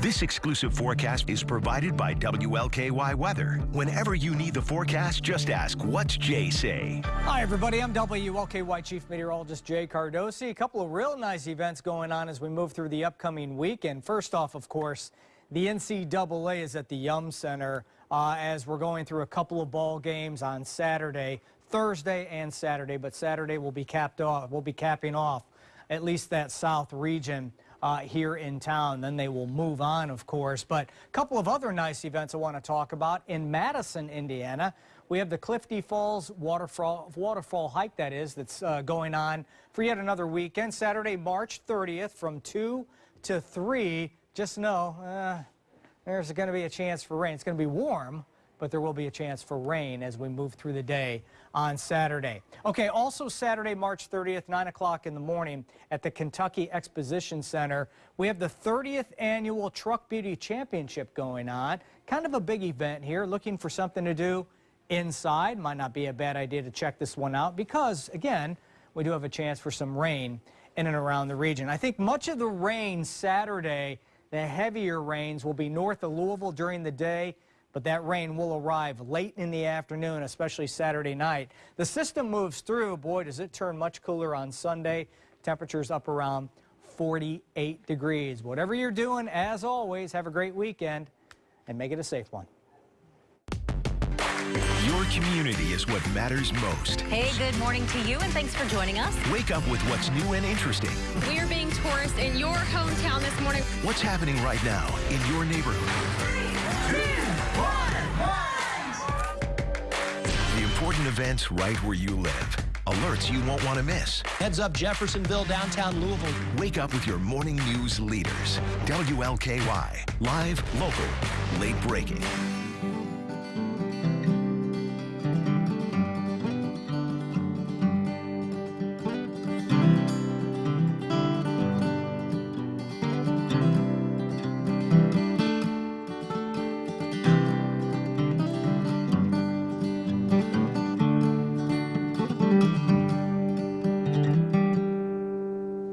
This exclusive forecast is provided by WLKY Weather. Whenever you need the forecast, just ask, what's Jay say? Hi, everybody. I'm WLKY Chief Meteorologist Jay Cardosi. A couple of real nice events going on as we move through the upcoming weekend. First off, of course, the NCAA is at the Yum Center uh, as we're going through a couple of ball games on Saturday, Thursday and Saturday, but Saturday will be capped off. We'll be capping off at least that south region uh, here in town. Then they will move on, of course. But a couple of other nice events I want to talk about. In Madison, Indiana, we have the Clifty Falls waterfall, waterfall hike, that is, that's uh, going on for yet another weekend. Saturday, March 30th from 2 to 3. Just know uh, there's going to be a chance for rain. It's going to be warm, but there will be a chance for rain as we move through the day on Saturday. Okay, also Saturday, March 30th, 9 o'clock in the morning at the Kentucky Exposition Center, we have the 30th annual Truck Beauty Championship going on. Kind of a big event here, looking for something to do inside. Might not be a bad idea to check this one out because, again, we do have a chance for some rain in and around the region. I think much of the rain Saturday, the heavier rains will be north of Louisville during the day but that rain will arrive late in the afternoon, especially Saturday night. The system moves through. Boy, does it turn much cooler on Sunday. Temperatures up around 48 degrees. Whatever you're doing, as always, have a great weekend and make it a safe one. Your community is what matters most. Hey, good morning to you, and thanks for joining us. Wake up with what's new and interesting. We are being tourists in your hometown this morning. What's happening right now in your neighborhood? Events right where you live. Alerts you won't want to miss. Heads up Jeffersonville, downtown Louisville. Wake up with your morning news leaders. WLKY. Live, local, late breaking.